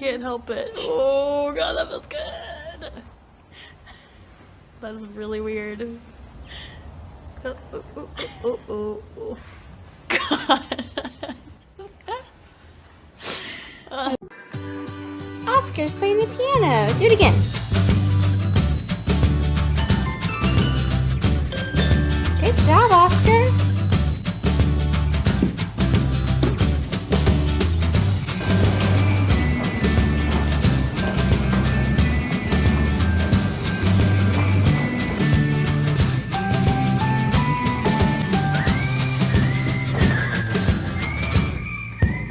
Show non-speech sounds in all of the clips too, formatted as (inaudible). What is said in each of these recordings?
can't help it. Oh god, that feels good. That's really weird. Oh, oh, oh, oh, oh, oh. God. (laughs) Oscar's playing the piano. Do it again.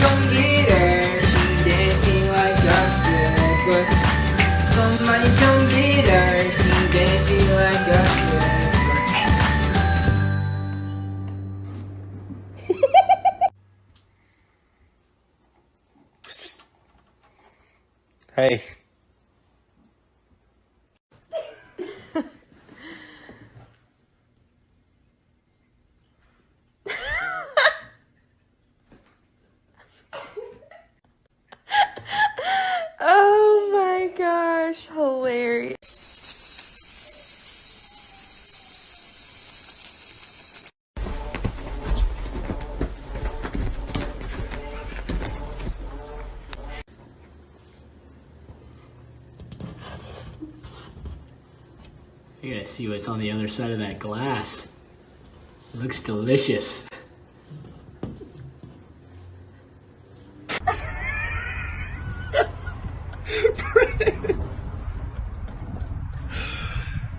Come get her, she dancing like a stripper. Somebody come get her, she dancing like a stripper. Hey. I gotta see what's on the other side of that glass. It looks delicious. Prince!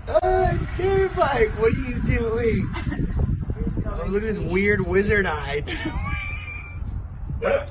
Oh, I'm terrified. What are you doing? Oh, look at this weird wizard eye. (laughs) (laughs)